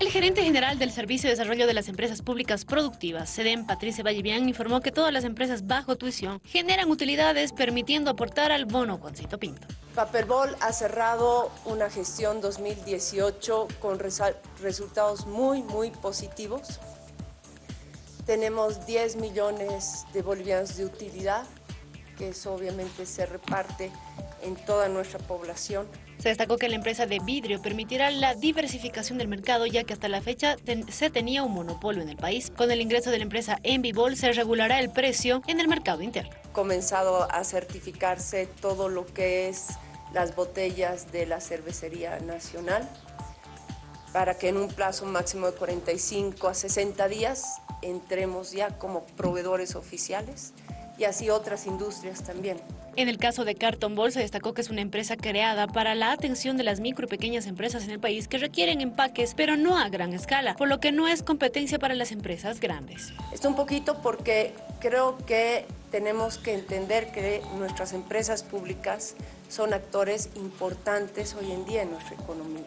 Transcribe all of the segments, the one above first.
El gerente general del Servicio de Desarrollo de las Empresas Públicas Productivas, SEDEM, Patricia Vallevian, informó que todas las empresas bajo tuición generan utilidades permitiendo aportar al bono Juancito Pinto. Paperbol ha cerrado una gestión 2018 con resultados muy, muy positivos. Tenemos 10 millones de bolivianos de utilidad, que eso obviamente se reparte en toda nuestra población. Se destacó que la empresa de vidrio permitirá la diversificación del mercado, ya que hasta la fecha se tenía un monopolio en el país. Con el ingreso de la empresa Envibol se regulará el precio en el mercado interno. Comenzado a certificarse todo lo que es las botellas de la cervecería nacional para que en un plazo máximo de 45 a 60 días entremos ya como proveedores oficiales y así otras industrias también. En el caso de Carton Ball se destacó que es una empresa creada para la atención de las micro y pequeñas empresas en el país que requieren empaques, pero no a gran escala, por lo que no es competencia para las empresas grandes. Esto un poquito porque creo que tenemos que entender que nuestras empresas públicas son actores importantes hoy en día en nuestra economía.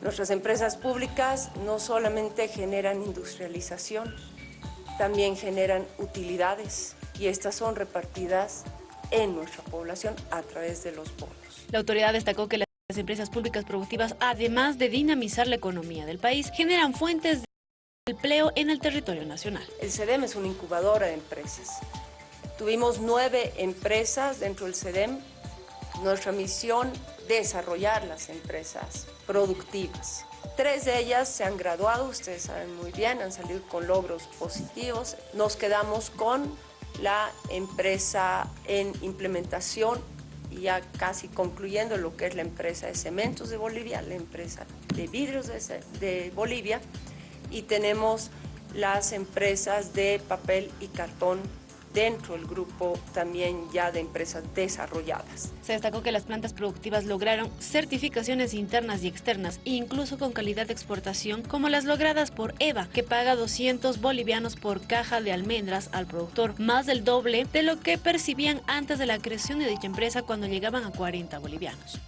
Nuestras empresas públicas no solamente generan industrialización, también generan utilidades y estas son repartidas en nuestra población a través de los bonos. La autoridad destacó que las empresas públicas productivas, además de dinamizar la economía del país, generan fuentes de empleo en el territorio nacional. El CEDEM es una incubadora de empresas. Tuvimos nueve empresas dentro del CEDEM. Nuestra misión, desarrollar las empresas productivas. Tres de ellas se han graduado, ustedes saben muy bien, han salido con logros positivos. Nos quedamos con la empresa en implementación y ya casi concluyendo lo que es la empresa de cementos de Bolivia, la empresa de vidrios de, de Bolivia y tenemos las empresas de papel y cartón dentro del grupo también ya de empresas desarrolladas. Se destacó que las plantas productivas lograron certificaciones internas y externas, incluso con calidad de exportación, como las logradas por EVA, que paga 200 bolivianos por caja de almendras al productor, más del doble de lo que percibían antes de la creación de dicha empresa cuando llegaban a 40 bolivianos.